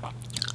じゃあ。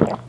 Yeah.